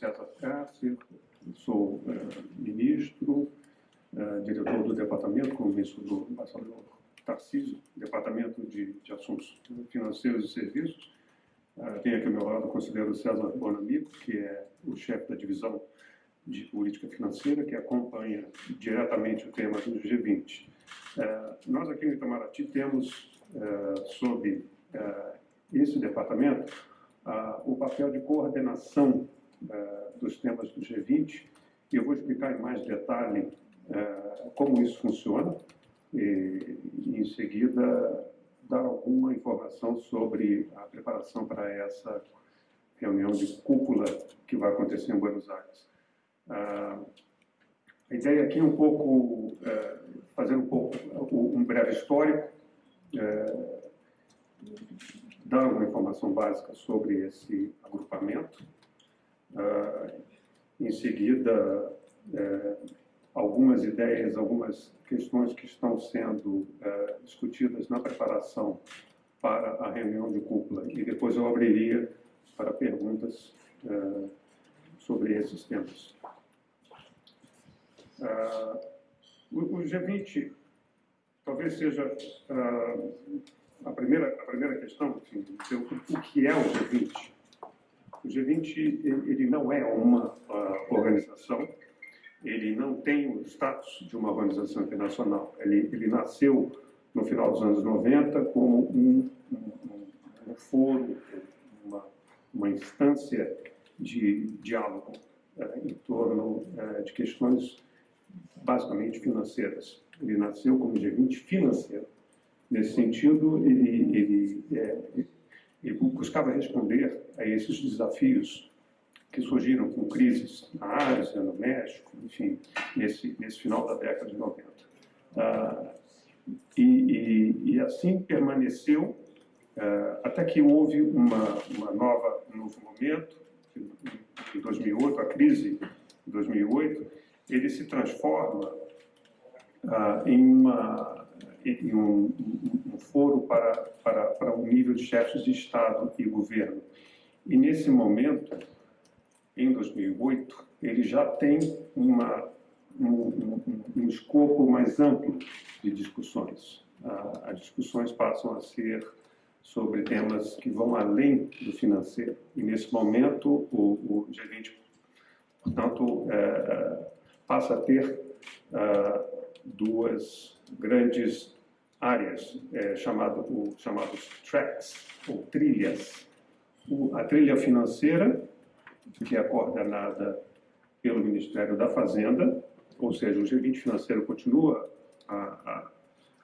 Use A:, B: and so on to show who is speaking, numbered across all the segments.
A: César Cássio, sou é, ministro, é, diretor do departamento, como ministro do embaixador Tarcísio, Departamento de, de Assuntos Financeiros e Serviços. É, tenho aqui ao meu lado o conselheiro César Bonamico, que é o chefe da divisão de política financeira, que acompanha diretamente o tema do G20. É, nós aqui no Itamaraty temos, sob esse departamento, o papel de coordenação dos temas do G20, e eu vou explicar em mais detalhe como isso funciona, e, em seguida dar alguma informação sobre a preparação para essa reunião de cúpula que vai acontecer em Buenos Aires. a ideia aqui é um pouco fazer um pouco um breve histórico, é, dar uma informação básica sobre esse agrupamento, em seguida é, algumas ideias, algumas questões que estão sendo é, discutidas na preparação para a reunião de cúpula e depois eu abriria para perguntas é, sobre esses temas. Uh, o, G20 talvez seja uh, a, primeira, a primeira questão, enfim, o que é o G20? O G20 ele não é uma uh, organização, ele não tem o status de uma organização internacional. Ele, ele nasceu no final dos anos 90 como um, um, um foro, uma, uma instância de diálogo uh, em torno uh, de questões basicamente financeiras. Ele nasceu como G20 financeiro. Nesse sentido, ele, ele, é, ele buscava responder a esses desafios que surgiram com crises na Ásia, no México, enfim, nesse, nesse final da década de 90. Ah, e, e, e, assim permaneceu ah, até que houve uma, uma nova, um novo momento, em 2008, a crise de 2008, ele se transforma ah, em, uma, em um, um, foro para, para, para um nível de chefes de Estado e governo. E nesse momento, em 2008, ele já tem uma, um, um, escopo mais amplo de discussões. Ah, as discussões passam a ser sobre temas que vão além do financeiro. E nesse momento, o, o G20, portanto, é, passa a ter uh, duas grandes áreas, é, chamado, o, chamados tracks, ou trilhas. A trilha financeira, que é coordenada pelo Ministério da Fazenda, ou seja, o G20 financeiro continua a, a,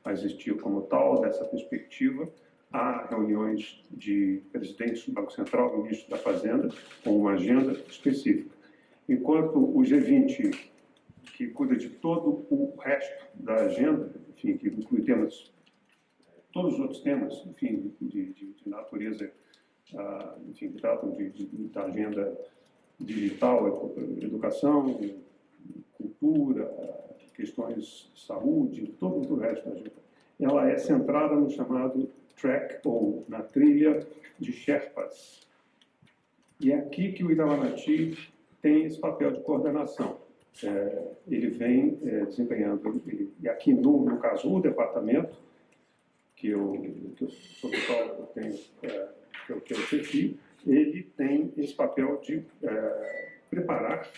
A: a existir como tal, dessa perspectiva. Há reuniões de presidentes do Banco Central, ministro da Fazenda, com uma agenda específica. Enquanto o G20 que cuida de todo o resto da agenda, enfim, que inclui temas, todos os outros temas, enfim, de, de, de natureza, uh, enfim, tratam de, da agenda digital, educação, cultura, questões de saúde, todo o resto da agenda. Ela é centrada no chamado track, ou na trilha de Sherpas. E é aqui que o Itamaraty tem esse papel de coordenação é, ele vem é, desempenhando, e aqui no, no caso o departamento, que eu, que eu sobre o qual eu tenho, é, que eu, que eu chefi, ele tem esse papel de é, preparar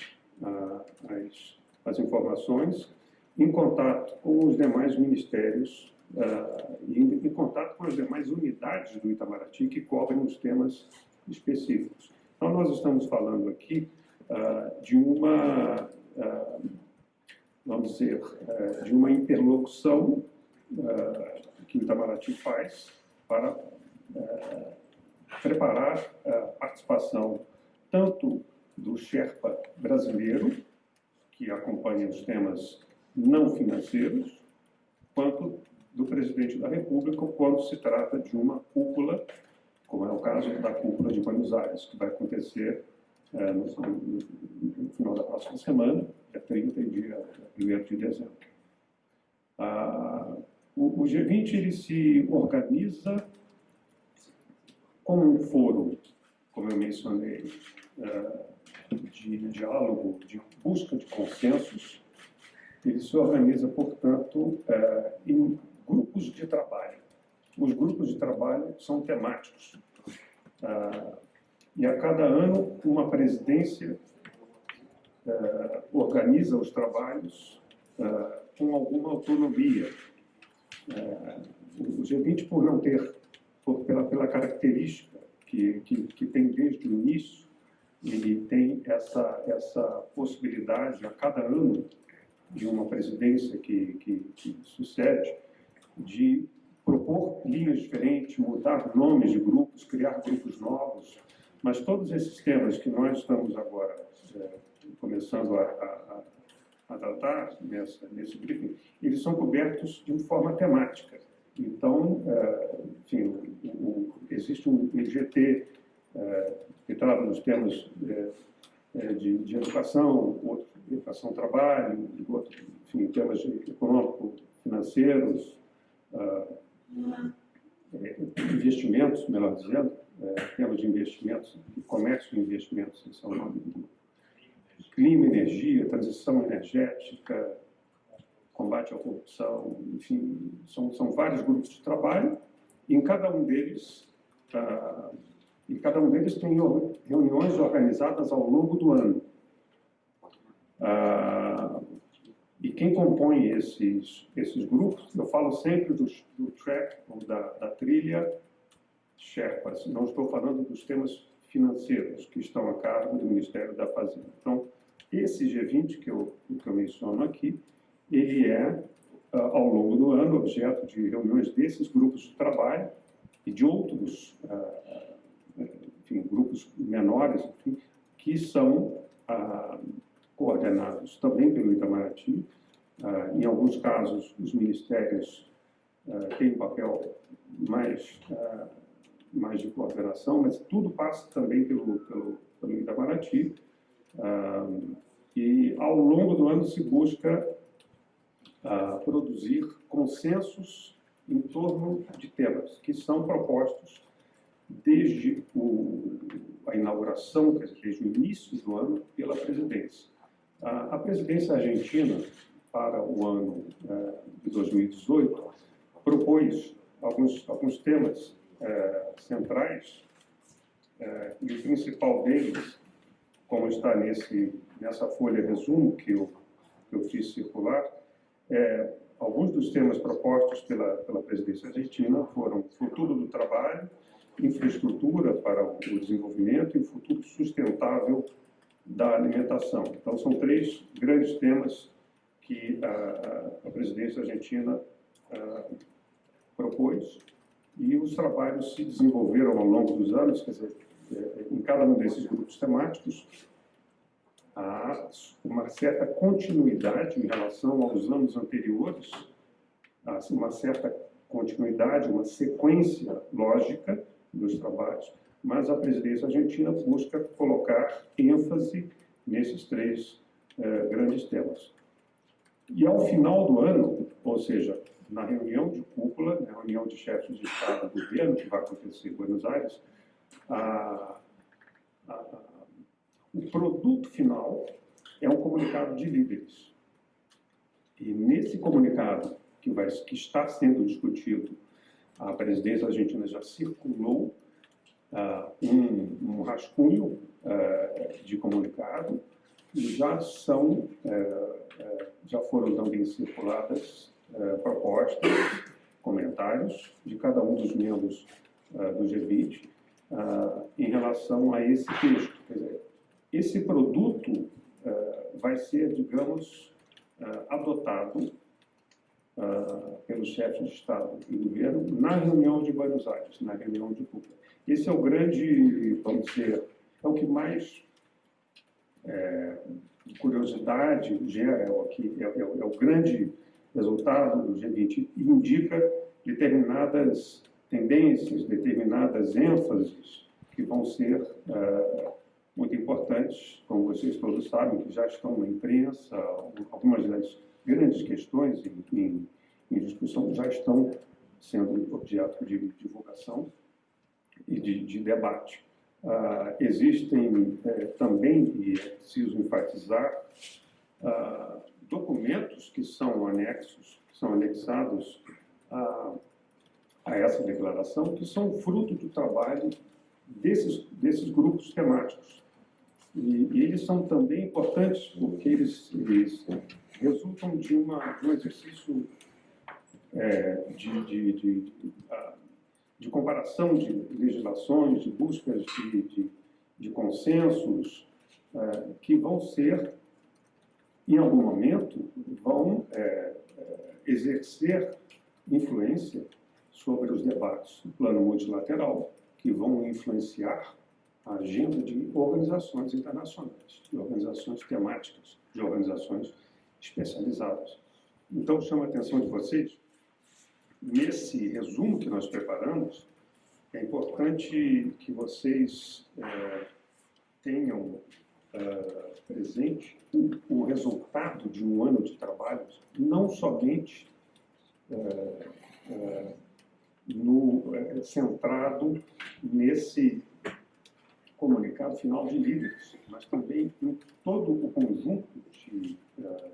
A: a, as, as informações em contato com os demais ministérios uh, e em, em, contato com as demais unidades do Itamaraty que cobrem os temas específicos. Então, nós estamos falando aqui uh, de uma ah, vamos dizer, ah, de uma interlocução ah, que o Itamaraty faz para preparar a participação tanto do Sherpa brasileiro, que acompanha os temas não financeiros, quanto do presidente da República quando se trata de uma cúpula, como é o caso da cúpula de Buenos Aires, que vai acontecer é, no, no, final da próxima semana, dia 30 e dia 1 de dezembro. Ah, o, o, G20 ele se organiza como um foro, como eu mencionei, de diálogo, de busca de consensos, ele se organiza, portanto, em grupos de trabalho. Os grupos de trabalho são temáticos. E a cada ano, uma presidência organiza os trabalhos com alguma autonomia. O G20, por não ter, pela, pela característica que, que, que tem desde o início, ele tem essa, essa possibilidade a cada ano de uma presidência que, que, que sucede de propor linhas diferentes, mudar nomes de grupos, criar grupos novos, mas todos esses temas que nós estamos agora é, começando a, a, a tratar nessa, nesse briefing, eles são cobertos de forma temática. Então, é, enfim, existe um IGT é, que trata dos temas é, é, de, de, educação, outro educação trabalho, outro, enfim, temas econômico-financeiros, ah, é, investimentos, melhor dizendo, é, temas de investimentos, de comércio de investimentos, são clima, energia, transição energética, combate à corrupção, enfim, são, são vários grupos de trabalho, e em cada um deles ah, e cada um deles tem reuniões organizadas ao longo do ano. Ah, e quem compõe esses, esses grupos, eu falo sempre do, do track, ou da, da trilha Sherpas, não estou falando dos temas financeiros que estão a cargo do Ministério da Fazenda. Então, esse G20 que eu, que eu menciono aqui, ele é, ah, ao longo do ano, objeto de reuniões desses grupos de trabalho e de outros uh, enfim, grupos menores, enfim, que são ah, coordenados também pelo Itamaraty. Ah, em alguns casos, os ministérios ah, têm um papel mais, ah, mais de coordenação, mas tudo passa também pelo, pelo, pelo Itamaraty. Ah, e ao longo do ano se busca ah, produzir consensos em torno de temas que são propostos desde o, a inauguração, desde o início do ano, pela presidência. A, a presidência argentina, para o ano é, de 2018, propôs alguns, alguns temas é, centrais, é, e o principal deles, como está nesse, nessa folha resumo que eu, que eu fiz circular, é, alguns dos temas propostos pela, pela presidência argentina foram futuro do trabalho, infraestrutura para o desenvolvimento e futuro sustentável da alimentação. Então, são três grandes temas que a, a presidência argentina a, propôs e os trabalhos se desenvolveram ao longo dos anos, quer dizer, é, em cada um desses grupos temáticos, há uma certa continuidade em relação aos anos anteriores, há uma certa continuidade, uma sequência lógica dos trabalhos, mas a presidência argentina busca colocar ênfase nesses três eh, grandes temas. E ao final do ano, ou seja, na reunião de cúpula, na reunião de chefes de Estado e governo, que vai acontecer em Buenos Aires, a, a, o produto final é um comunicado de líderes. E nesse comunicado, que, vai, que está sendo discutido a presidência argentina já circulou uh, um, um, rascunho uh, de comunicado e já são, uh, já foram também circuladas propostas, comentários de cada um dos membros do G20 em relação a esse texto. Quer dizer, esse produto vai ser, digamos, adotado uh, pelos chefes de Estado e governo na reunião de Buenos Aires, na reunião de Cuba. Esse é o grande, vamos dizer, é o que mais é, curiosidade gera, é o, que, é, é, é o grande resultado do G20 e indica determinadas tendências, determinadas ênfases que vão ser uh, muito importantes, como vocês todos sabem, que já estão na imprensa, algumas das grandes questões em, em, em discussão já estão sendo objeto de divulgação. e de, de debate. Uh, existem eh, também, e é preciso enfatizar, uh, documentos que são anexos, que são anexados a, a essa declaração, que são fruto do trabalho desses, desses grupos temáticos. E, e eles são também importantes porque eles, eles resultam de, uma, de um exercício é, de, de, de, de, comparação de legislações, de buscas de, de, consensos, é, que vão ser, em algum momento, vão é, é exercer influência sobre os debates do plano multilateral, que vão influenciar a agenda de organizações internacionais, de organizações temáticas, de organizações especializadas. Então, chamo a atenção de vocês, nesse resumo que nós preparamos, é importante que vocês é, tenham é, presente o, o, resultado de um ano de trabalho, não somente é, é no, é, centrado nesse comunicado final de líderes, mas também em todo o conjunto de, eh,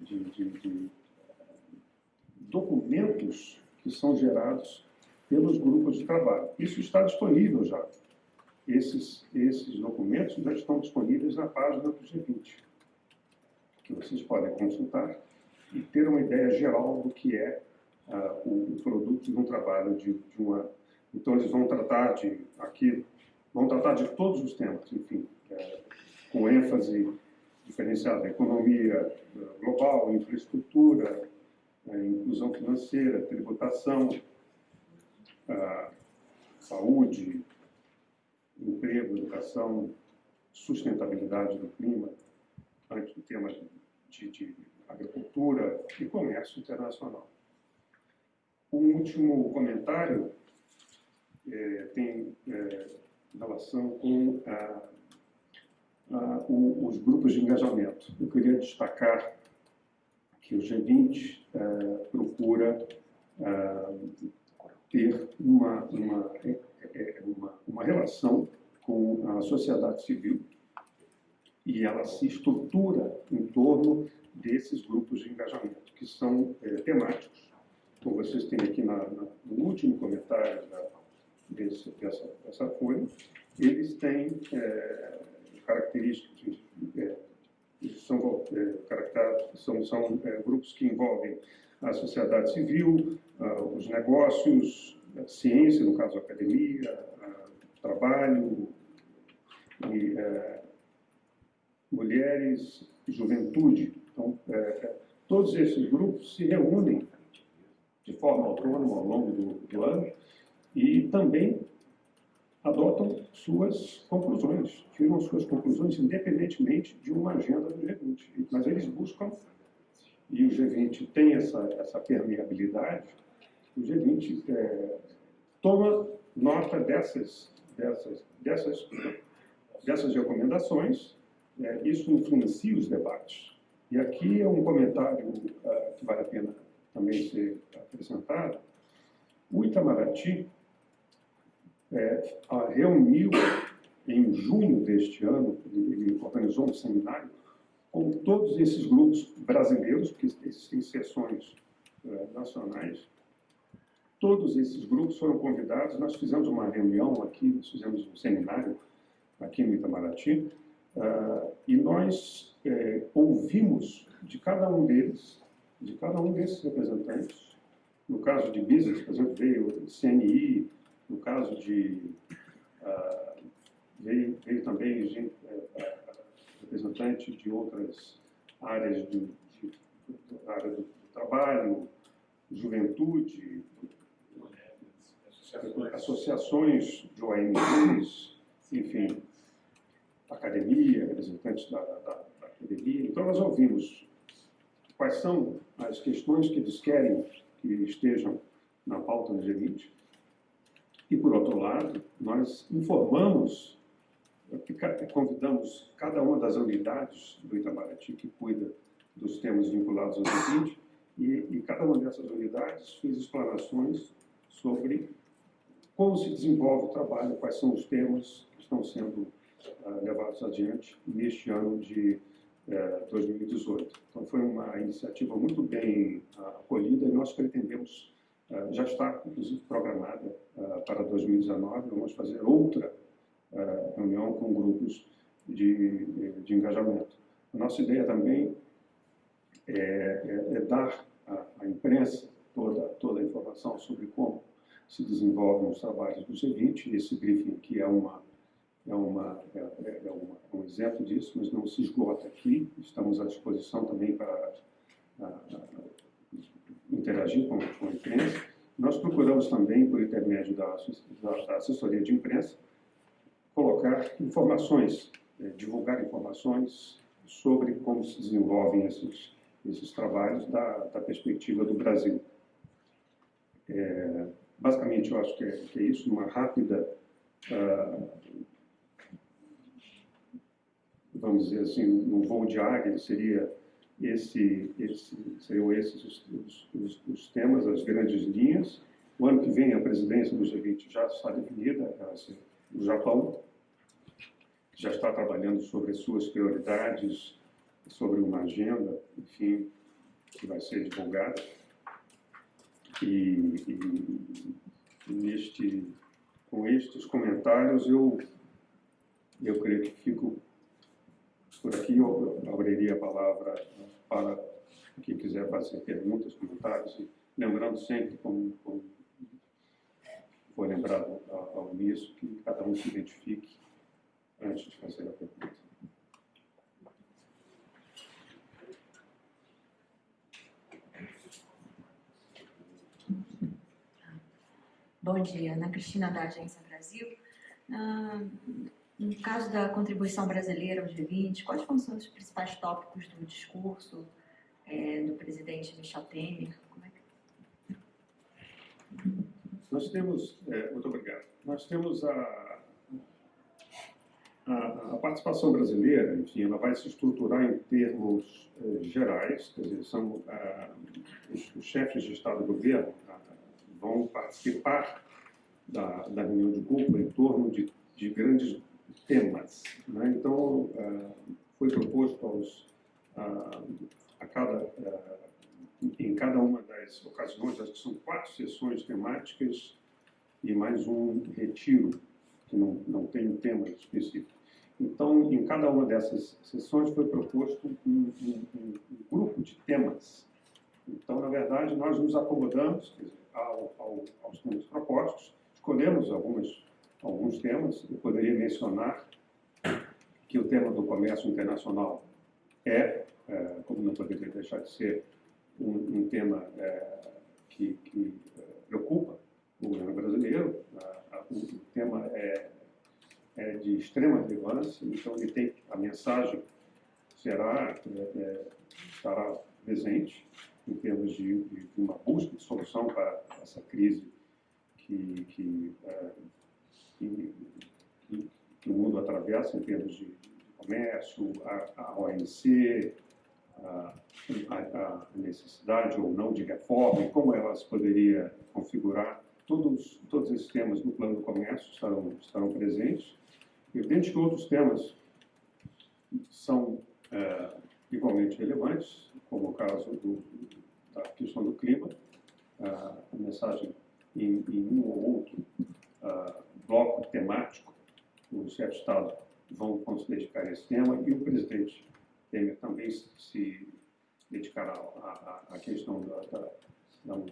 A: de, de, de documentos que são gerados pelos grupos de trabalho. Isso está disponível já. Esses, esses documentos já estão disponíveis na página do G20, que vocês podem consultar e ter uma ideia geral do que é uh, o, produto de um trabalho de, de uma então, eles vão tratar de, aqui, vão tratar de todos os temas, enfim, é, com ênfase diferenciada, economia é, global, infraestrutura, é, inclusão financeira, tributação, saúde, emprego, educação, sustentabilidade do clima, antes do tema de, de agricultura e comércio internacional. Um último comentário é, tem é, relação com a, a, o, os grupos de engajamento. Eu queria destacar que o G20 é, procura é, ter uma, uma, é, é, uma, uma relação com a sociedade civil e ela se estrutura em torno desses grupos de engajamento, que são temáticos. Como vocês têm aqui na, na, no último comentário da desse, dessa, dessa folha, eles têm é, características, é, são, é, são, são é, grupos que envolvem a sociedade civil, os negócios, a ciência, no caso a academia, trabalho, e, é, mulheres, juventude. Então, é, todos esses grupos se reúnem de forma autônoma ao longo do, do ano e também adotam suas conclusões, tiram suas conclusões independentemente de uma agenda do G20. Mas eles buscam, e o G20 tem essa, essa permeabilidade, o G20 é, toma nota dessas, dessas, dessas, dessas recomendações, é, isso influencia os debates. E aqui é um comentário uh, que vale a pena também ser acrescentado. O Itamaraty, é, reuniu em junho deste ano, ele organizou um seminário com todos esses grupos brasileiros, porque existem sessões é, nacionais, todos esses grupos foram convidados, nós fizemos uma reunião aqui, fizemos um seminário aqui no Itamaraty, uh, e nós é, ouvimos de cada um deles, de cada um desses representantes, no caso de business, por exemplo, veio CNI, no caso de. Uh, veio, veio também gente, uh, representante de outras áreas de, de, área do, trabalho, juventude, associações de ONGs, enfim, academia, representantes da, da, da academia. Então, nós ouvimos quais são as questões que eles querem que estejam na pauta do G20 e, por outro lado, nós informamos, convidamos cada uma das unidades do Itamaraty que cuida dos temas vinculados ao G20 e, e cada uma dessas unidades fez explanações sobre como se desenvolve o trabalho, quais são os temas que estão sendo uh, levados adiante neste ano de uh, 2018. Então, foi uma iniciativa muito bem uh, acolhida e nós pretendemos, já está, inclusive, programada para 2019, vamos fazer outra reunião com grupos de, de engajamento. A nossa ideia também é, é, é dar à, à imprensa toda, toda a informação sobre como se desenvolvem os trabalhos do G20. Esse briefing aqui é, uma, é, uma, é, é, uma, é um exemplo disso, mas não se esgota aqui. Estamos à disposição também para interagir com, com, a imprensa. Nós procuramos também, por intermédio da, da assessoria de imprensa, colocar informações, é, divulgar informações sobre como se desenvolvem esses, esses trabalhos da, da perspectiva do Brasil. É, basicamente, eu acho que é, que é isso, uma rápida, uh, vamos dizer assim, no voo de águia seria esse, esse, esses os, os, os, temas, as grandes linhas. O ano que vem a presidência do G20 já está definida, o Japão já está trabalhando sobre as suas prioridades, sobre uma agenda, enfim, que vai ser divulgada. E, e, neste, com estes comentários, eu, eu creio que fico por aqui. Eu abriria a palavra para quem quiser fazer perguntas, comentários, e lembrando sempre, como, como foi lembrado ao início, que cada um se identifique antes de fazer a pergunta.
B: Bom dia, Ana Cristina da Agência Brasil. Ah, no caso da contribuição brasileira ao G20, quais foram os principais tópicos do discurso é, do presidente Michel Temer? Como é que...
A: Nós temos, é, muito obrigado, nós temos a, a, a, participação brasileira, enfim, ela vai se estruturar em termos é, gerais, quer dizer, são os, os, chefes de Estado e governo, vão participar da, da reunião de grupo em torno de, de grandes temas. Né? Então, uh, foi proposto aos, a cada, uh, em cada uma das ocasiões, acho que são quatro sessões temáticas e mais um retiro, que não, não tem um tema específico. Então, em cada uma dessas sessões foi proposto um, um, um grupo de temas. Então, na verdade, nós nos acomodamos, dizer, ao, ao, aos temas propostos. Escolhemos algumas, alguns temas. Eu poderia mencionar que o tema do comércio internacional é, é como não poderia deixar de ser, um, um tema é, que, que é, preocupa o governo brasileiro. o tema é, é, de extrema relevância, então ele tem a mensagem será é, é estará presente em termos de, de, uma busca de solução para essa crise que, que, é, que, que, o mundo atravessa em termos de, comércio, a, a OMC, a, a, necessidade ou não de reforma e como ela se poderia configurar. Todos, todos esses temas no plano do comércio estarão, estarão presentes. Evidente que outros temas são é, igualmente relevantes, como o caso do, da questão do clima, a mensagem em, em um ou outro bloco temático, os chefes de Estado vão, se dedicar a esse tema e o presidente Temer também se dedicará à, questão da, da,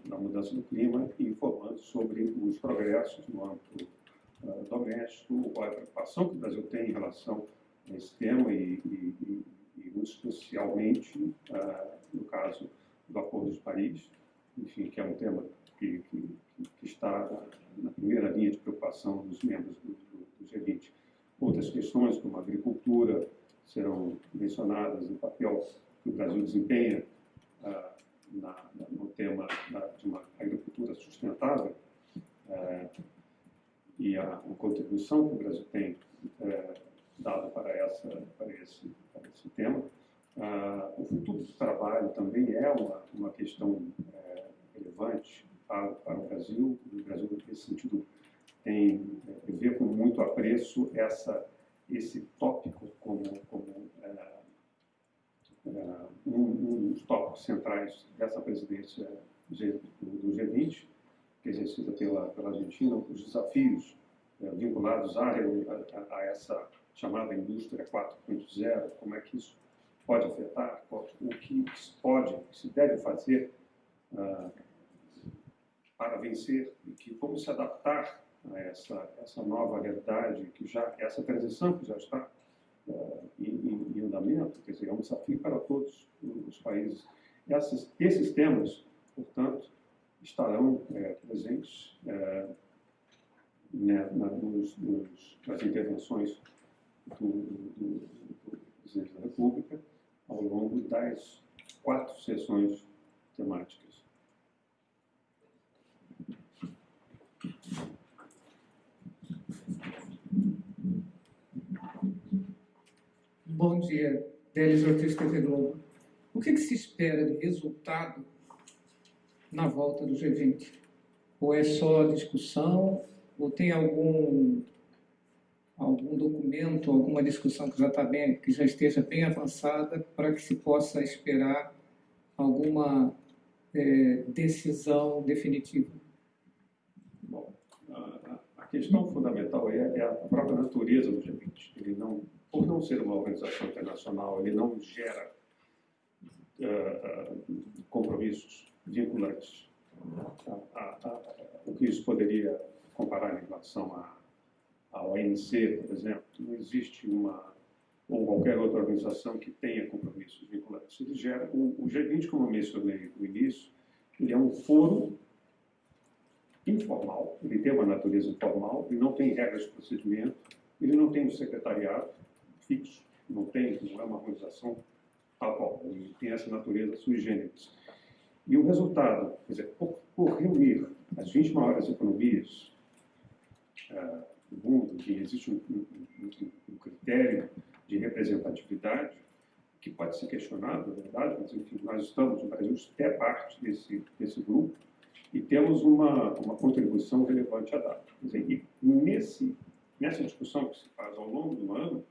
A: da, mudança do clima, informando sobre os progressos no âmbito uh, doméstico, a preocupação que o Brasil tem em relação a esse tema e, e, e, e muito especialmente, uh, no caso do Acordo de Paris, enfim, que é um tema que, que, que está na primeira linha de preocupação dos membros do, do, do G20. Outras questões, como a agricultura, serão mencionadas no papel que o Brasil desempenha ah, na, na, no tema da, de uma agricultura sustentável eh, e a, a, contribuição que o Brasil tem eh, dado para, essa, para, esse, para esse tema. Ah, o futuro do trabalho também é uma, uma questão é, relevante para, para o Brasil. O Brasil, nesse sentido, tem é, vê com muito apreço essa, esse tópico como, como é, é, um, um, dos tópicos centrais dessa presidência do G20, que é exercida pela, pela Argentina, os desafios é, vinculados a, a, a, essa chamada indústria 4.0, como é que isso pode afetar, o que se pode, se deve fazer uh, para vencer e que como se adaptar a essa, essa nova realidade, que já essa transição que já está uh, em, em, andamento, quer dizer, é um desafio para todos os países. Esses temas, portanto, estarão é, presentes é, né, na, nos, nos, nas intervenções do, do, do Presidente da República ao longo das quatro sessões temáticas.
C: Bom dia, Délis Ortiz Globo. O que, que, se espera de resultado na volta do G20? Ou é só discussão? Ou tem algum algum documento, alguma discussão que já está bem, que já esteja bem avançada para que se possa esperar alguma é, decisão definitiva?
A: Bom, a, a questão fundamental é, é, a própria natureza do G20. Ele não por não ser uma organização internacional, ele não gera uh, compromissos vinculantes. A, a, a, o que isso poderia comparar em relação à ONC, por exemplo, não existe uma ou qualquer outra organização que tenha compromissos vinculantes. Ele gera, o, o G20, como eu mencionei no início, ele é um foro informal, ele tem uma natureza informal, ele não tem regras de procedimento, ele não tem um secretariado, fixo, não tem, não é uma organização tal qual, ele tem essa natureza sui generis. E o resultado, quer dizer, por, por reunir as 20 maiores economias uh, do mundo, que existe um, um, um, critério de representatividade, que pode ser questionado, é verdade, mas enfim, nós estamos, o Brasil é parte desse, desse grupo e temos uma, uma contribuição relevante a dar. Quer dizer, e nesse, nessa discussão que se faz ao longo do ano,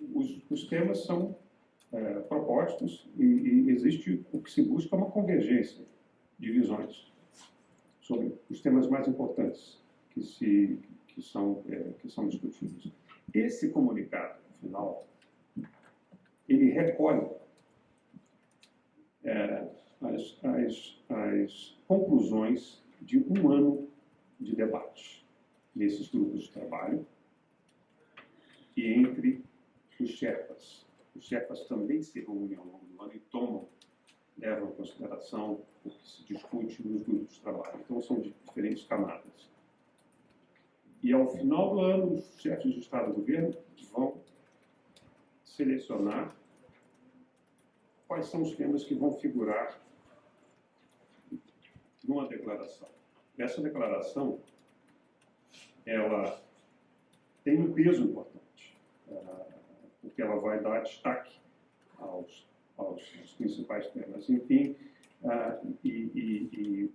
A: os, os temas são é, propostos e, e, existe o que se busca uma convergência de visões sobre os temas mais importantes que, se, que, são, é, que são discutidos. Esse comunicado final, ele recolhe é, as, as, as conclusões de um ano de debate nesses grupos de trabalho e entre os Sherpas. Os Sherpas também se reúnem ao longo do ano e tomam, levam em consideração o que se discute nos grupos de trabalho. Então, são de diferentes camadas. E ao final do ano, os chefes de Estado e governo vão selecionar quais são os temas que vão figurar numa declaração. Essa declaração, ela tem um peso importante. Porque ela vai dar destaque aos, aos, aos principais temas. Enfim, ah, e, e, e,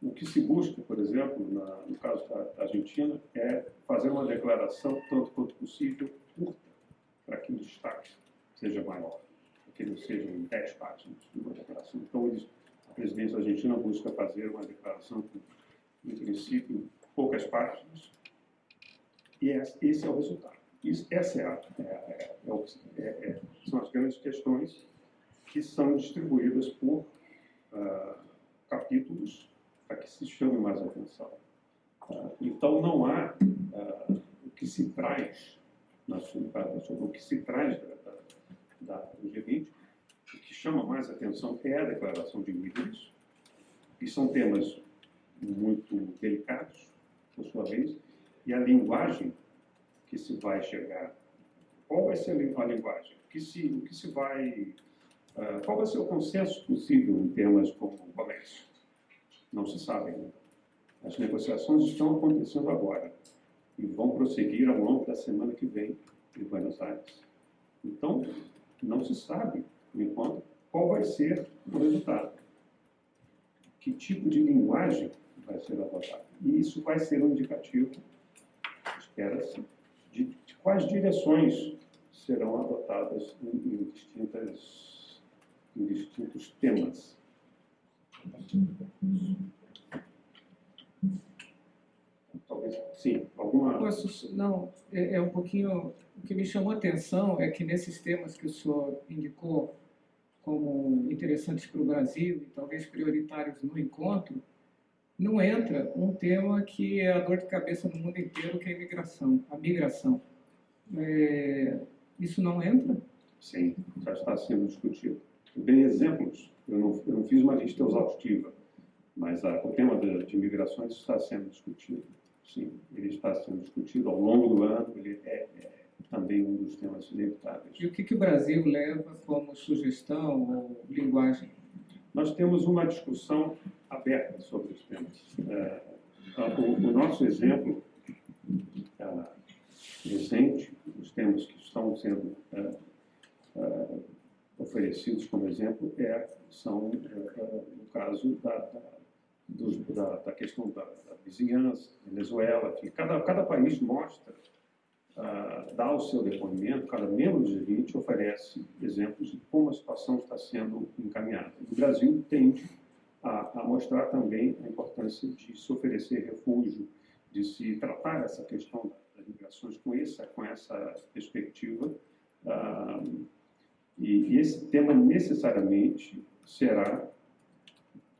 A: o que se busca, por exemplo, na, no caso da Argentina, é fazer uma declaração, tanto quanto possível, curta, para que o destaque seja maior, para que não em dez páginas de uma declaração. Então, eles, a presidência argentina busca fazer uma declaração com, em princípio, poucas páginas, e esse é o resultado. Isso, essa é a, é, é, é, é, são as grandes questões que são distribuídas por uh, capítulos para que se chame mais atenção. Uh, então, não há uh, o que se traz na sobre o que se traz da, da, da, do G20, o que chama mais atenção é a declaração de líderes, que são temas muito delicados, por sua vez, e a linguagem que se vai chegar? Qual vai ser a linguagem? O que se, o que se vai, uh, qual vai ser o consenso possível em temas como comércio? Não se sabe ainda. As negociações estão acontecendo agora e vão prosseguir ao longo da semana que vem em Buenos Aires. Então, não se sabe, por enquanto, qual vai ser o resultado. Que tipo de linguagem vai ser adotado. E isso vai ser um indicativo, espera-se, de, de quais direções serão adotadas em, em, distintas, em distintos temas. Talvez, sim, alguma...
C: Posso, não, é, é um pouquinho... O que me chamou a atenção é que nesses temas que o senhor indicou como interessantes para o Brasil e talvez prioritários no encontro, não entra um tema que é a dor de cabeça no mundo inteiro, que é a imigração, a migração. É, isso não entra?
A: Sim, já está sendo discutido. Dei exemplos, eu não, eu não fiz uma lista exaustiva, mas a, o tema de, de migrações está sendo discutido. Sim, ele está sendo discutido ao longo do ano, ele é, é também um dos temas inevitáveis.
C: E o que, que o Brasil leva como sugestão ou linguagem?
A: Nós temos uma discussão aberta sobre os temas. É, o, o, nosso exemplo é, recente, os temas que estão sendo é, oferecidos como exemplo, é, são, no caso da, da, dos, da, da questão da, da, vizinhança, Venezuela, que cada, cada país mostra uh, dá o seu depoimento, cada membro do G20 oferece exemplos de como a situação está sendo encaminhada. O Brasil tende a, a mostrar também a importância de se oferecer refúgio, de se tratar essa questão das migrações com essa, com essa perspectiva. Uh, e, e, esse tema necessariamente será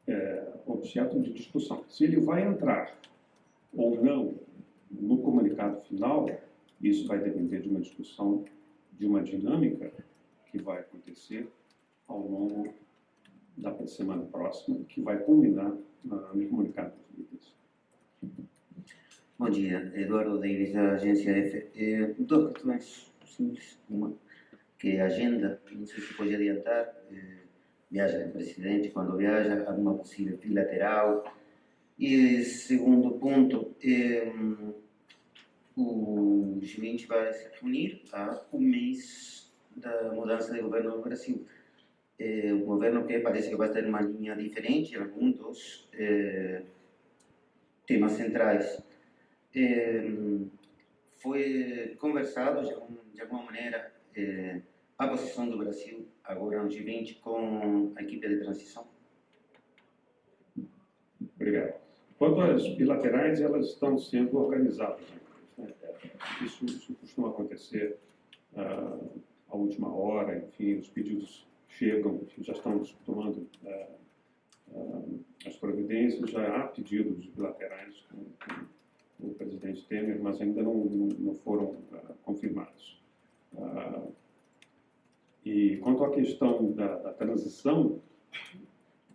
A: é, objeto de discussão. Se ele vai entrar ou não no comunicado final, isso vai depender de uma discussão, de uma dinâmica que vai acontecer ao longo da semana próxima, que vai culminar no comunicado dos líderes.
D: Bom dia, Eduardo Davis, da agência F. Eh, duas questões simples. Uma, que a agenda, não sei se pode adiantar, eh, viagem do presidente, quando viaja, alguma possível bilateral. E segundo ponto, eh, o G20 vai se reunir há um mês da mudança de governo no Brasil. É um governo que parece que vai ter uma linha diferente em alguns dos é, temas centrais. É, foi conversado de, algum, de alguma maneira é, a posição do Brasil agora no G20 com a equipe de transição?
A: Obrigado. Quanto às bilaterais, elas estão sendo organizadas isso, isso costuma acontecer uh, à última hora, enfim, os pedidos chegam, já estamos tomando uh, uh, as providências, já há pedidos bilaterais com, com o presidente Temer, mas ainda não, não, não foram confirmados. e quanto à questão da, da transição,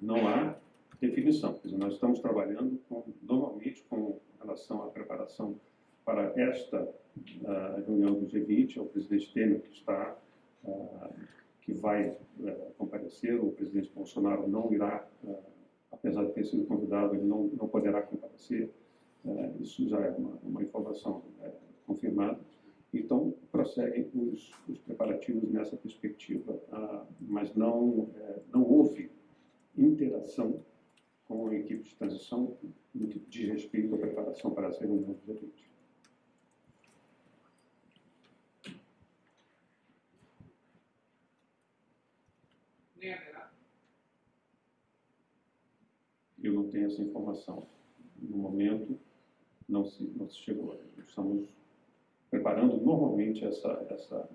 A: não há definição. Quer dizer, nós estamos trabalhando com, normalmente com relação à preparação para esta uh, reunião do G20, é o presidente Temer que está, uh, que vai uh, comparecer, o presidente Bolsonaro não irá, apesar de ter sido convidado, ele não, não poderá comparecer, isso já é uma, uma informação confirmada. Então, prosseguem os, os, preparativos nessa perspectiva, mas não, não houve interação com a equipe de transição no que diz respeito à preparação para essa reunião do G20. Eu não tenho essa informação. No momento, não se, não se chegou. Estamos preparando normalmente essa, essa,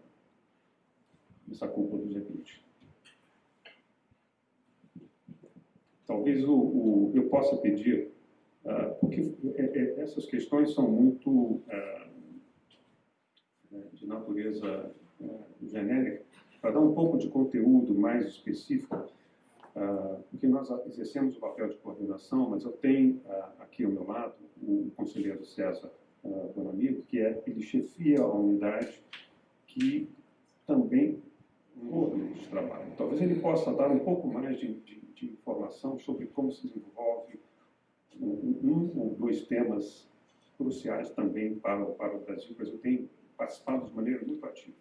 A: essa cúpula do G20. Talvez o, o, eu possa pedir, uh, porque é, é, essas questões são muito uh, de natureza uh, genérica, para dar um pouco de conteúdo mais específico, porque nós exercemos o papel de coordenação, mas eu tenho uh, aqui ao meu lado o conselheiro César uh, Bonamigo, que é, ele chefia a unidade que também coordena esse trabalho. Talvez ele possa dar um pouco mais de, de, de informação sobre como se desenvolve um, um, ou dois temas cruciais também para, para o Brasil. O Brasil tem participado de maneira muito ativa.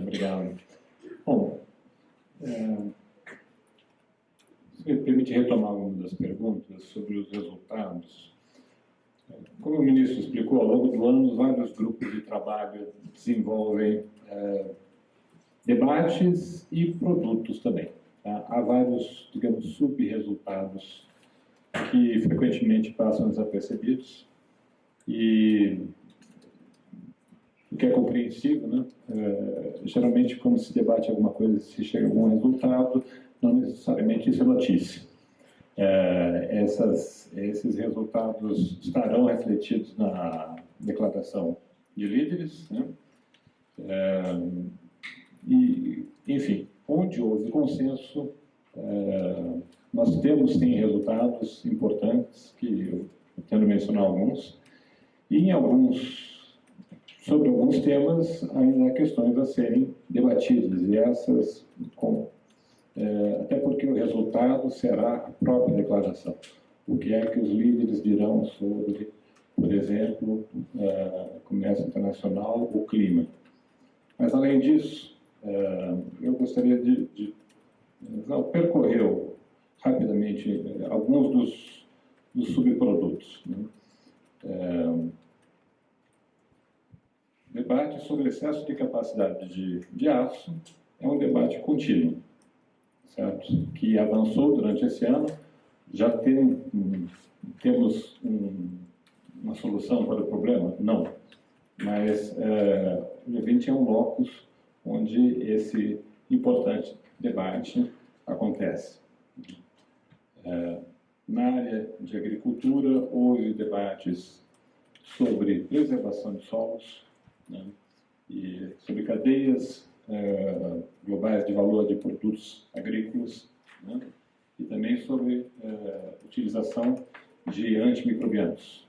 E: obrigado. Bom, é, me permite retomar uma das perguntas sobre os resultados. Como o ministro explicou, ao longo do ano, vários grupos de trabalho desenvolvem é, debates e produtos também. Tá? Há vários, digamos, sub-resultados que frequentemente passam desapercebidos e o que é compreensível, né? É, geralmente, quando se debate alguma coisa, se chega a algum resultado, não necessariamente isso é notícia. É, essas, esses resultados estarão refletidos na declaração de líderes, né? É, e, enfim, onde houve consenso, é, nós temos, sim, resultados importantes, que eu tendo mencionar alguns, e em alguns, sobre alguns temas, ainda há questões a serem debatidas, e essas, com, é, até porque o resultado será a própria declaração. O que é que os líderes dirão sobre, por exemplo, é, comércio internacional ou clima. Mas, além disso, é, eu gostaria de, de percorrer rapidamente é, alguns dos, dos subprodutos. Né? É, debate sobre excesso de capacidade de, de aço é um debate contínuo, certo? Que avançou durante esse ano, já tem, temos um, uma solução para o problema? Não. Mas é, o G20 é um locus onde esse importante debate acontece. É, na área de agricultura, houve debates sobre preservação de solos né, e sobre cadeias é, globais de valor de produtos agrícolas né, e também sobre é, utilização de antimicrobianos.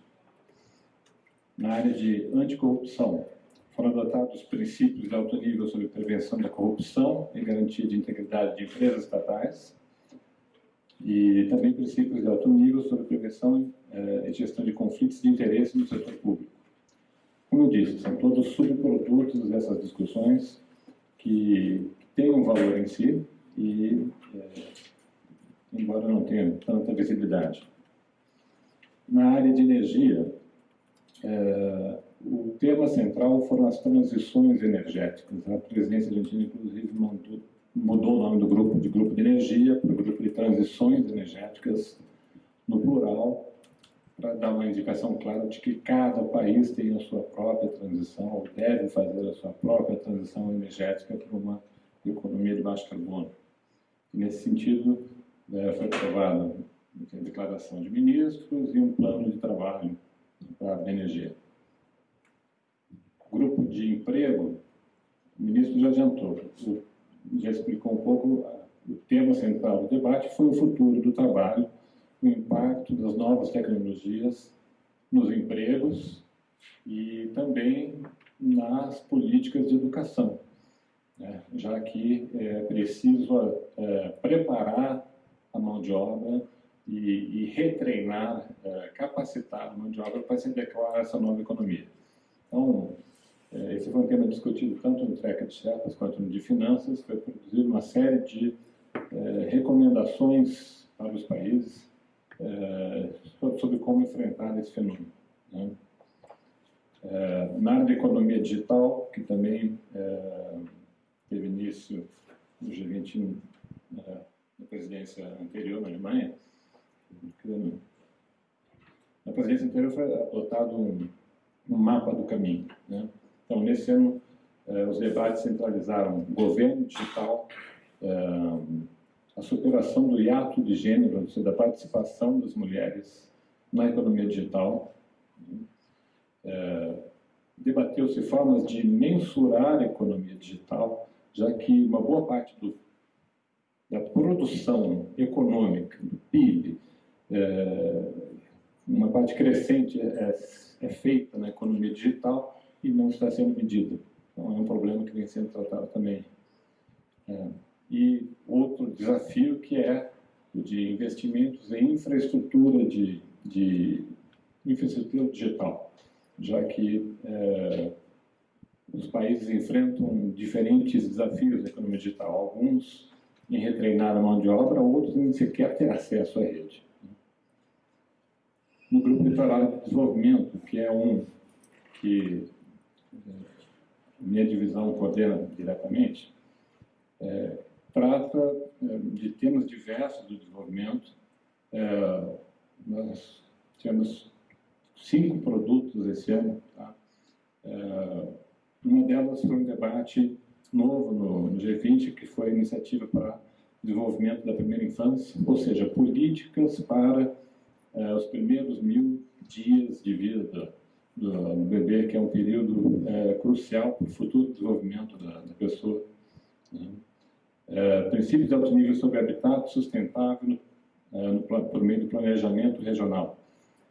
E: Na área de anticorrupção, foram adotados princípios de alto nível sobre prevenção da corrupção e garantia de integridade de empresas estatais, e também princípios de alto nível sobre prevenção eh, e gestão de conflitos de interesse no setor público. Como eu disse, são todos subprodutos dessas discussões que têm um valor em si e, eh, embora não tenham tanta visibilidade. Na área de energia, eh, o tema central foram as transições energéticas. A presidência argentina, inclusive, mandou, mudou o nome do grupo de grupo de energia para o grupo de transições energéticas, no plural, para dar uma indicação clara de que cada país tem a sua própria transição, ou deve fazer a sua própria transição energética para uma economia de baixo carbono. E, nesse sentido, é, foi aprovada a declaração de ministros e um plano de trabalho para a energia grupo de emprego, o ministro já adiantou, já explicou um pouco o tema central do debate foi o futuro do trabalho, o impacto das novas tecnologias nos empregos e também nas políticas de educação, né? já que é preciso é, preparar a mão de obra e, e retreinar, é, capacitar a mão de obra para se adequar a essa nova economia. Então, é, esse foi um tema discutido tanto no Treca de Sherpas quanto no de Finanças. Foi produzido uma série de é, recomendações para os países sobre como enfrentar esse fenômeno. Né? É, na área da economia digital, que também é, teve início no G20 é, na presidência anterior na Alemanha, na presidência anterior foi adotado um, um mapa do caminho, né? Então, nesse ano, eh, os debates centralizaram governo digital, eh, a superação do hiato de gênero, da participação das mulheres na economia digital. Eh, Debateu-se formas de mensurar a economia digital, já que uma boa parte do, da produção econômica, do PIB, é, uma parte crescente é, é feita na economia digital, e não está sendo medida. Então, é um problema que vem sendo tratado também. É. E outro desafio que é o de investimentos em infraestrutura de, de infraestrutura digital, já que é, os países enfrentam diferentes desafios da economia digital. Alguns em retreinar a mão de obra, outros nem sequer ter acesso à rede. No grupo de trabalho de desenvolvimento, que é um que eh, minha divisão coordena diretamente, é, trata é, de temas diversos do desenvolvimento. É, nós temos cinco produtos esse ano. Tá? É, uma delas foi um debate novo no, no G20, que foi a iniciativa para desenvolvimento da primeira infância, ou seja, políticas para é, os primeiros mil dias de vida do, do bebê, que é um período crucial para o futuro desenvolvimento da, da pessoa. Né? É, princípios de alto nível sobre habitat sustentável é, no, por meio do planejamento regional.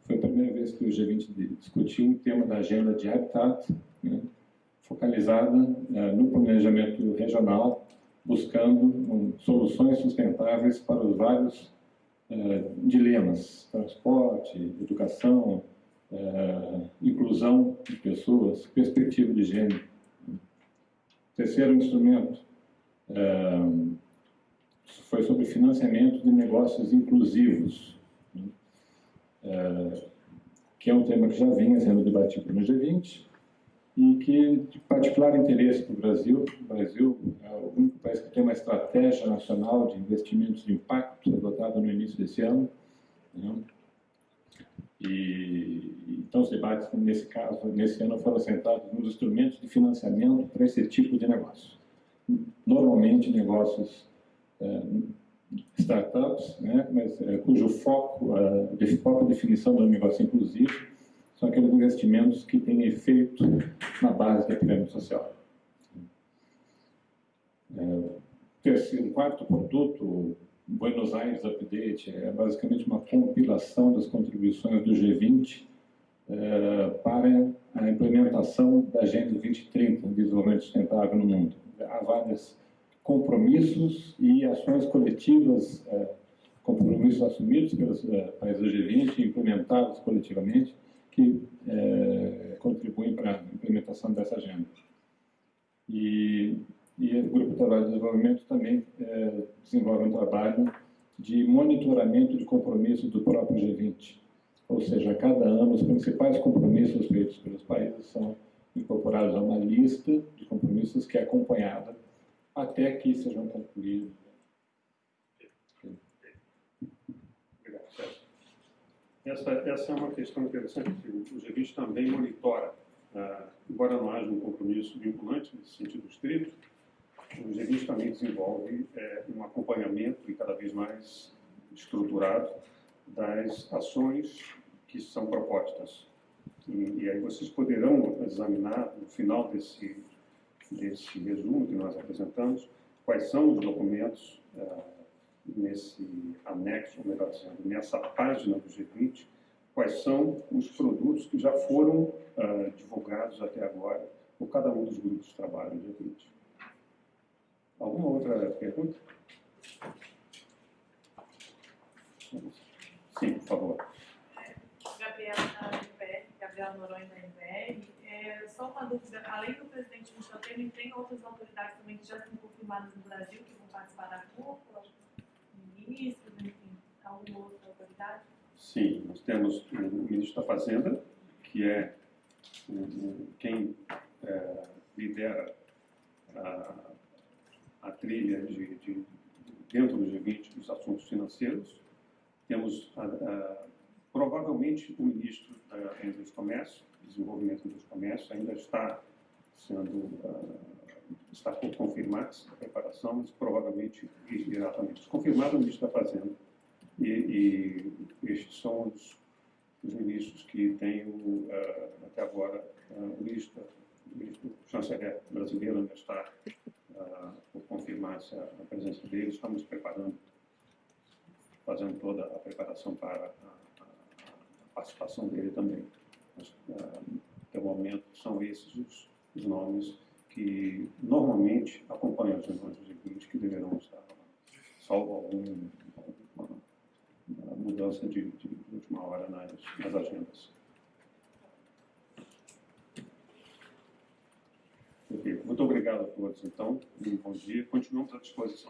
E: Foi a primeira vez que o G20 discutiu um tema da agenda de habitat, né, focalizada é, no planejamento regional, buscando um, soluções sustentáveis para os vários dilemas, transporte, educação, inclusão de pessoas, perspectiva de gênero. Terceiro instrumento é, foi sobre financiamento de negócios inclusivos, é, que é um tema que já vinha sendo debatido no G20 e que de particular interesse para o Brasil. O Brasil é o único país que tem uma estratégia nacional de investimentos de impacto adotada no início desse ano. Né? E, então, os debates, nesse caso, nesse ano, foram centrados nos instrumentos de financiamento para esse tipo de negócio. Normalmente, negócios é, startups, né, mas é, cujo foco, a, definição do negócio inclusivo, são aqueles investimentos que têm efeito na base da pirâmide social. É, terceiro, quarto produto, Buenos Aires Update é basicamente uma compilação das contribuições do G20 é, para a implementação da Agenda 2030 de desenvolvimento sustentável no mundo. Há vários compromissos e ações coletivas, é, compromissos assumidos pelos é, países do G20 e implementados coletivamente, que é, contribuem para a implementação dessa agenda. E e o Grupo de Trabalho de Desenvolvimento também desenvolve um trabalho de monitoramento de compromissos do próprio G20. Ou seja, a cada ano, os principais compromissos feitos pelos países são incorporados a uma lista de compromissos que é acompanhada até que sejam concluídos.
A: Essa, essa é uma questão interessante que o G20 também monitora, uh, embora não haja um compromisso vinculante nesse sentido estrito, o G20 também desenvolve é, um acompanhamento e cada vez mais estruturado das ações que são propostas. E, e aí vocês poderão examinar, no final desse, desse resumo que nós apresentamos, quais são os documentos é, nesse anexo, ou melhor dizendo, nessa página do G20, quais são os produtos que já foram uh, divulgados até agora por cada um dos grupos de trabalho do G20. Alguma outra pergunta? Sim, por favor.
F: Gabriela Gabriela Noronha da MPR. É, só uma dúvida, além do presidente Michel Temer, tem outras autoridades também que já estão confirmadas no Brasil que vão participar da cúpula? Ministros, enfim, alguma outra autoridade?
A: Sim, nós temos o ministro da Fazenda, que é quem é, lidera a a trilha de, de, dentro do G20 dos assuntos financeiros. Temos a, a, provavelmente o ministro da Indústria e Comércio, Desenvolvimento dos Comércio, ainda está sendo está por confirmar-se a preparação, mas provavelmente também. Confirmado o ministro da Fazenda. E, e estes são os, os ministros que tenho uh, até agora uh, o ministro, o ministro chanceler brasileiro ainda está uh, por confirmar essa, a presença dele. Estamos preparando, fazendo toda a preparação para a, a, a participação dele também. Mas, uh, até o momento, são esses os, os, nomes que normalmente acompanham as reuniões dos equipes que deverão estar, salvo algum, alguma mudança de, de, última hora nas, nas agendas. Muito obrigado a todos, então. Um bom dia. Continuamos à disposição.